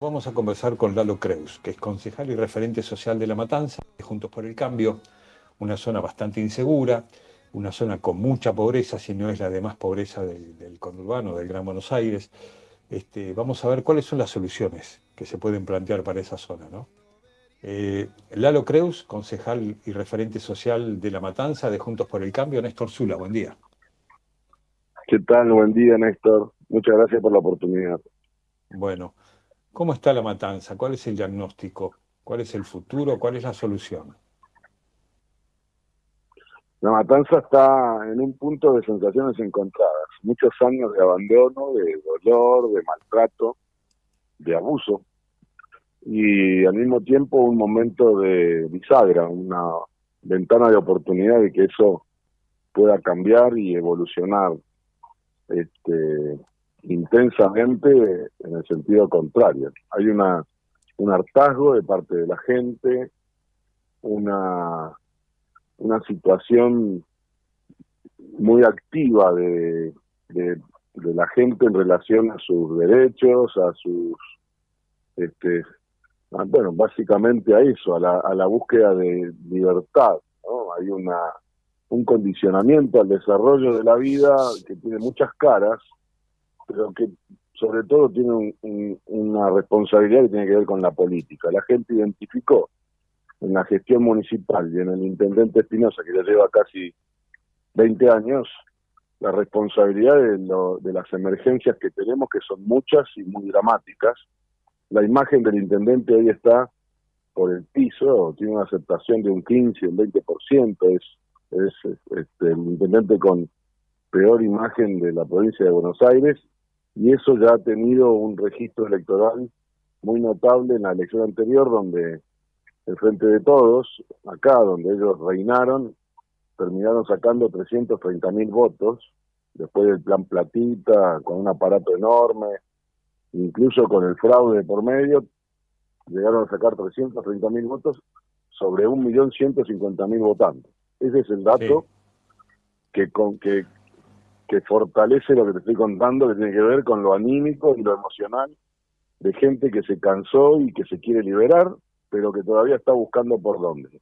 Vamos a conversar con Lalo Creus, que es concejal y referente social de La Matanza, de Juntos por el Cambio, una zona bastante insegura, una zona con mucha pobreza, si no es la de más pobreza del, conurbano, del Gran Buenos Aires. Este, vamos a ver cuáles son las soluciones que se pueden plantear para esa zona. ¿no? Eh, Lalo Creus, concejal y referente social de La Matanza, de Juntos por el Cambio. Néstor Zula, buen día. ¿Qué tal? Buen día, Néstor. Muchas gracias por la oportunidad. Bueno, ¿Cómo está la matanza? ¿Cuál es el diagnóstico? ¿Cuál es el futuro? ¿Cuál es la solución? La matanza está en un punto de sensaciones encontradas. Muchos años de abandono, de dolor, de maltrato, de abuso. Y al mismo tiempo un momento de bisagra, una ventana de oportunidad de que eso pueda cambiar y evolucionar este, intensamente en el sentido contrario. Hay una un hartazgo de parte de la gente, una, una situación muy activa de, de, la gente en relación a sus derechos, a sus, este, bueno, básicamente a eso, a la, a la búsqueda de libertad. ¿no? Hay una un condicionamiento al desarrollo de la vida que tiene muchas caras pero que sobre todo tiene una responsabilidad que tiene que ver con la política. La gente identificó en la gestión municipal y en el intendente Espinosa, que ya lleva casi 20 años, la responsabilidad de, de las emergencias que tenemos, que son muchas y muy dramáticas. La imagen del intendente hoy está por el piso, tiene una aceptación de un 15, un 20%, es, es este, el intendente con peor imagen de la provincia de Buenos Aires y eso ya ha tenido un registro electoral muy notable en la elección anterior, donde el Frente de Todos, acá donde ellos reinaron, terminaron sacando 330 mil votos, después del plan Platita, con un aparato enorme, incluso con el fraude por medio, llegaron a sacar 330 mil votos sobre 1.150.000 votantes. Ese es el dato que, con, que, que fortalece lo que te estoy contando, que tiene que ver con lo anímico y lo emocional de gente que se cansó y que se quiere liberar, pero que todavía está buscando por dónde.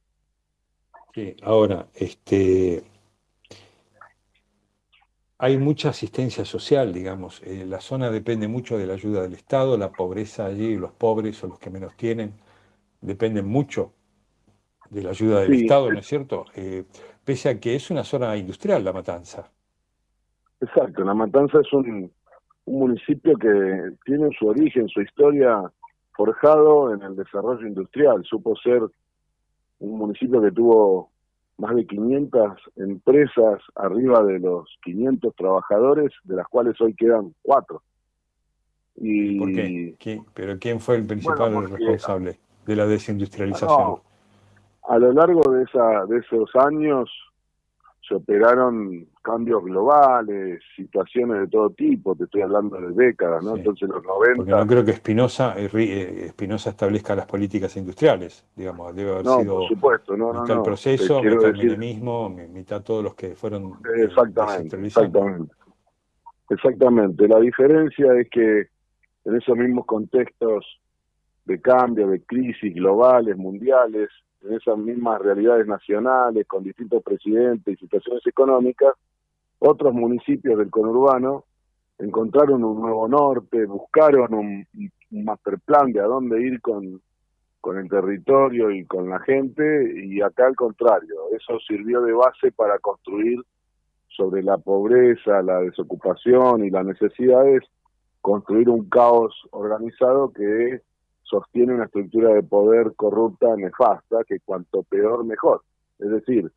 Sí, ahora, este, hay mucha asistencia social, digamos. Eh, la zona depende mucho de la ayuda del Estado, la pobreza allí, los pobres o los que menos tienen, dependen mucho de la ayuda del Estado, ¿no es cierto? Eh, pese a que es una zona industrial la matanza. Exacto, La Matanza es un, municipio que tiene su origen, su historia forjado en el desarrollo industrial. Supo ser un municipio que tuvo más de 500 empresas arriba de los 500 trabajadores, de las cuales hoy quedan cuatro. Y, ¿Por qué? ¿Pero quién fue el principal responsable de la desindustrialización? a lo largo de, esa, de esos años se operaron cambios globales, situaciones de todo tipo, te estoy hablando de décadas, ¿no? Entonces los 90... Porque no creo que Espinosa eh, eh, Espinosa establezca las políticas industriales, digamos, debe haber no, sido por supuesto, no, mitad no, el proceso, mitad el menemismo, mitad todos los que fueron eh, exactamente, exactamente. Exactamente, la diferencia es que en esos mismos contextos de cambio, de crisis globales, mundiales, en esas mismas realidades nacionales, con distintos presidentes y situaciones económicas, otros municipios del conurbano encontraron un nuevo norte, buscaron un, master plan de a dónde ir con, con el territorio y con la gente, y acá al contrario, eso sirvió de base para construir sobre la pobreza, la desocupación y las necesidades, construir un caos organizado que sostiene una estructura de poder corrupta, nefasta, que cuanto peor mejor. Es decir,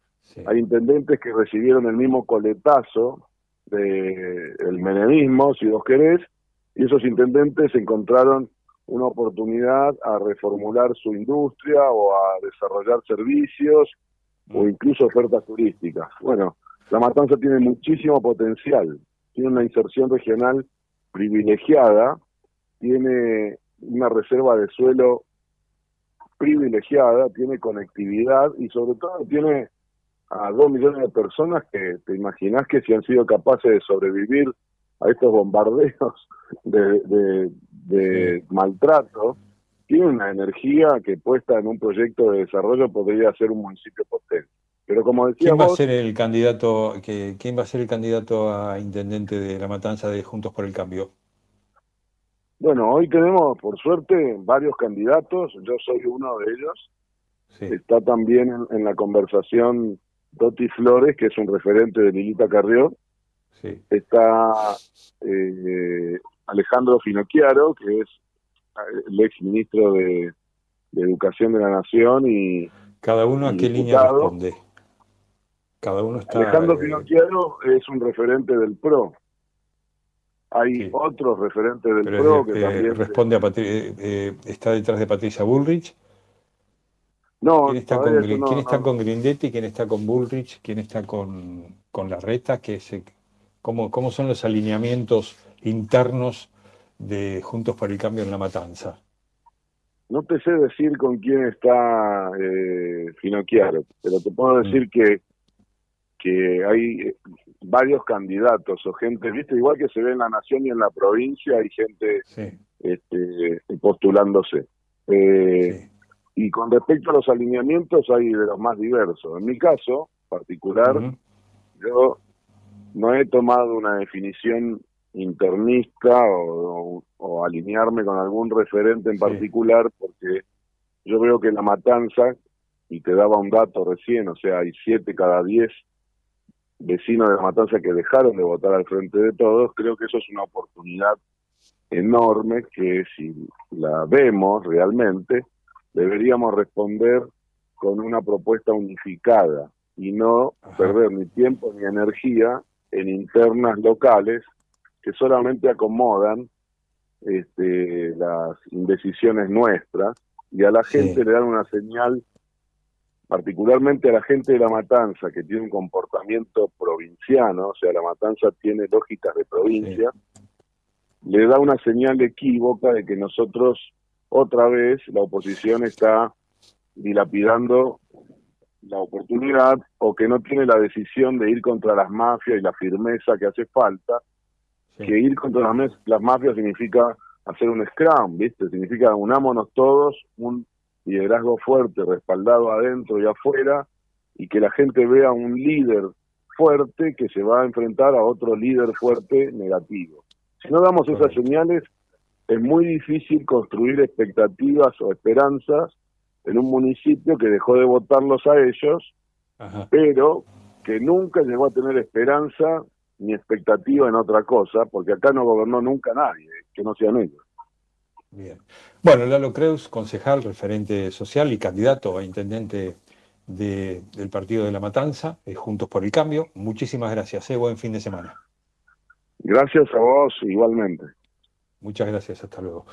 hay intendentes que recibieron el mismo coletazo del el menemismo, si vos querés, y esos intendentes encontraron una oportunidad a reformular su industria o a desarrollar servicios o mm. incluso ofertas turísticas. Bueno, La Matanza tiene muchísimo potencial, tiene una inserción regional privilegiada, tiene una reserva de suelo privilegiada, tiene conectividad y sobre todo tiene a dos millones de personas que te imaginas que si han sido capaces de sobrevivir a estos bombardeos de, de, maltrato, tiene una energía que puesta en un proyecto de desarrollo podría ser un municipio potente. Pero como decía ¿Quién va a ser el candidato que quién va a ser el candidato a intendente de La Matanza de Juntos por el Cambio? Bueno, hoy tenemos por suerte varios candidatos, yo soy uno de ellos. Está también en, la conversación Doti Flores, que es un referente de Lilita Carrió. Está eh, Alejandro Finocchiaro, que es eh, el ex ministro de, Educación de la Nación y cada uno a qué línea responde. Cada uno está. Alejandro eh, Finocchiaro es un referente del PRO. Hay otros referentes del PRO que también responde a está detrás de Patricia Bullrich. No, ¿Quién está, con, ¿quién está con Grindetti? ¿Quién está con Bullrich? ¿Quién está con, con Larreta? ¿Qué se, cómo, ¿Cómo son los alineamientos internos de Juntos por el Cambio en la Matanza? No te sé decir con quién está eh, Finocchiaro, pero te puedo mm. decir que, que hay varios candidatos o gente, viste, igual que se ve en la nación y en la provincia, hay gente este, postulándose. Eh, y con respecto a los alineamientos, hay de los más diversos. En mi caso particular, yo no he tomado una definición internista o, alinearme con algún referente en particular porque yo veo que la matanza, y te daba un dato recién, o sea, hay siete cada diez vecinos de la matanza que dejaron de votar al frente de todos, creo que eso es una oportunidad enorme que si la vemos realmente, deberíamos responder con una propuesta unificada y no perder ni tiempo ni energía en internas locales que solamente acomodan este, las indecisiones nuestras y a la gente le dan una señal, particularmente a la gente de la matanza, que tiene un comportamiento provinciano, o sea, la matanza tiene lógicas de provincia, le da una señal equívoca de que nosotros, otra vez, la oposición está dilapidando la oportunidad o que no tiene la decisión de ir contra las mafias y la firmeza que hace falta, que ir contra las, las mafias significa hacer un scrum, ¿viste? Significa unámonos todos, un liderazgo fuerte, respaldado adentro y afuera, y que la gente vea un líder fuerte que se va a enfrentar a otro líder fuerte negativo. Si no damos esas señales, es muy difícil construir expectativas o esperanzas en un municipio que dejó de votarlos a ellos, pero que nunca llegó a tener esperanza ni expectativa en otra cosa, porque acá no gobernó nunca nadie, que no sean ellos. Bien. Bueno, Lalo Creus, concejal, referente social y candidato a intendente del Partido de la Matanza, eh, Juntos por el Cambio. Muchísimas gracias, eh, buen fin de semana. Gracias a vos igualmente. Muchas gracias, hasta luego.